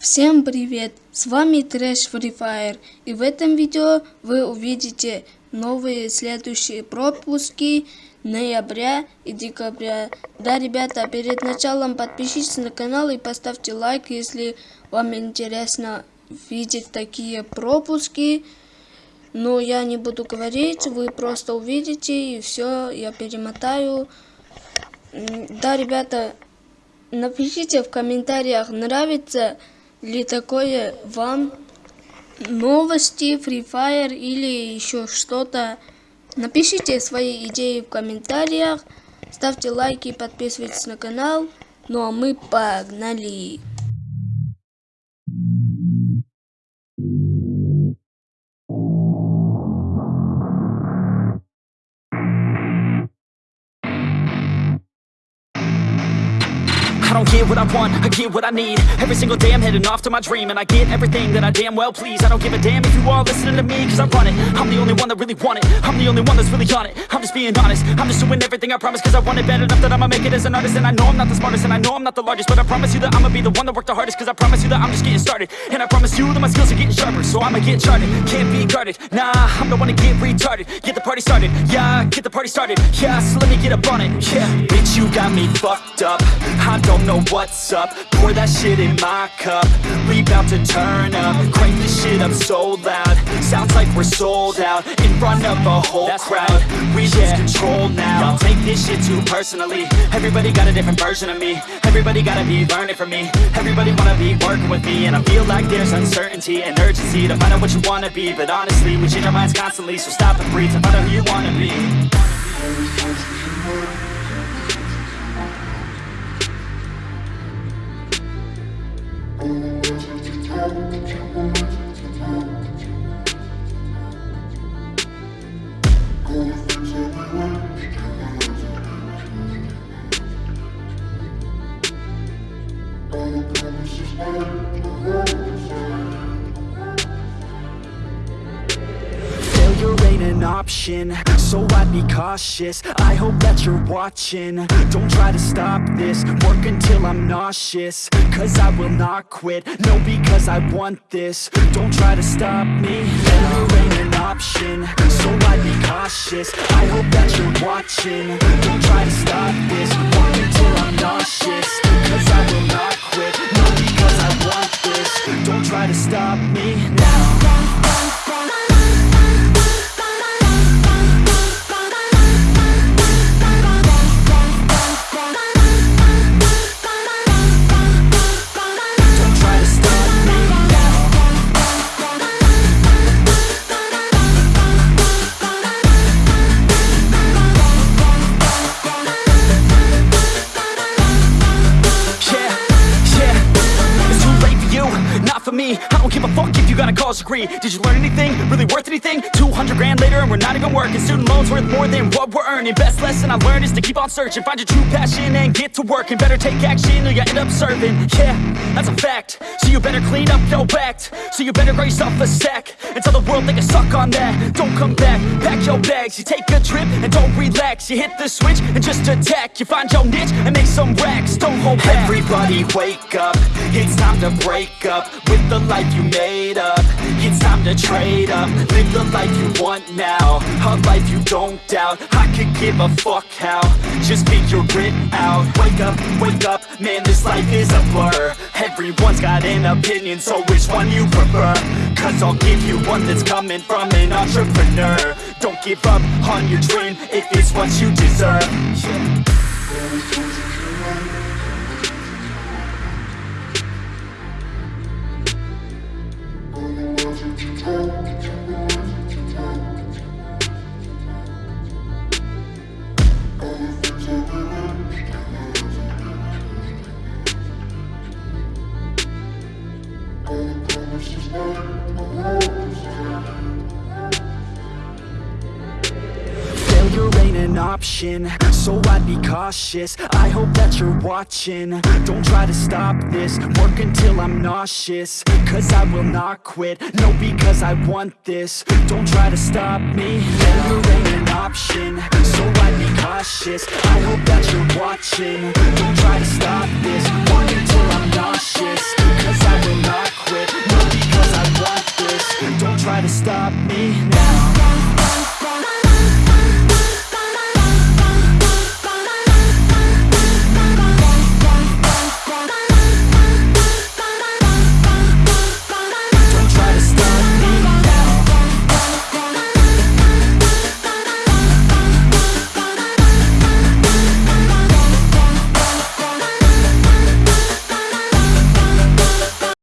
Всем привет! С вами Трэш Free Fire и в этом видео вы увидите новые следующие пропуски ноября и декабря. Да, ребята, перед началом подпишитесь на канал и поставьте лайк, если вам интересно видеть такие пропуски. Но я не буду говорить, вы просто увидите и все, я перемотаю. Да, ребята, напишите в комментариях, нравится ли такое вам новости, Free Fire или еще что-то. Напишите свои идеи в комментариях, ставьте лайки, подписывайтесь на канал. Ну а мы погнали! I don't get what I want, I get what I need. Every single day I'm heading off to my dream And I get everything that I damn well please. I don't give a damn if you all listening to me Cause I run it, I'm the only one that really want it. I'm the only one that's really on it, I'm just being honest. I'm just doing everything I promise cause I want it bad enough That I'ma make it as an artist. And I know I'm not the smartest and I know I'm not the largest But I promise you that I'ma be the one that worked the hardest Cause I promise you that I'm just getting started. And I promise you that my skills are getting sharper So I'ma get charted, can't be guarded. Nah, I'm the one to get retarded. Get the party started, yeah, get the party started. Yeah, so let me get up on it, yeah. Bitch, you got me fucked up. I don't know what's up. Pour that shit in my cup. We bout to turn up. Crank this shit up so loud. Sounds like we're sold out In front of a whole That's crowd. Right. We lose control now. Y'all take this shit too personally. Everybody got a different version of me. Everybody gotta be learning from me. Everybody wanna be working with me. And I feel like there's uncertainty and urgency To find out what you wanna be. But honestly, we change our minds constantly. So stop and breathe to find out who you wanna be Failure ain't an option, so I'd be cautious. I hope that you're watching, don't try to stop this. Work until I'm nauseous, cause I will not quit. No, because I want this, don't try to stop me. Failure ain't an option, so I'd be cautious. I hope that you're watching, don't try to stop this. Work until I'm nauseous, for me. I don't give a fuck if you got a college degree. Did you learn anything, really worth anything? 200 grand later and we're not even working. Student loans worth more than what we're earning. Best lesson I learned is to keep on searching. Find your true passion and get to work And better take action or you end up serving. Yeah, that's a fact. So you better clean up your act. So you better grow yourself a sack And tell the world they can suck on that. Don't come back, pack your bags. You take a trip and don't relax. You hit the switch and just attack. You find your niche and make some racks. Don't hold back. Everybody wake up. It's time to break up With the life you made up. It's time to trade up. Live the life you want now. A life you don't doubt. I could give a fuck how. Just figure it out. Wake up, wake up. Man, this life is a blur. Everyone's got an opinion So which one you prefer? Cause I'll give you one that's coming from an entrepreneur. Don't give up on your dream If it's what you deserve. Yeah. An option, so I'd be cautious. I hope that you're watching, don't try to stop this. Work until I'm nauseous, cause I will not quit. No, because I want this, don't try to stop me. Failure ain't an option, so I'd be cautious. I hope that you're watching, don't try to stop this. Work until I'm nauseous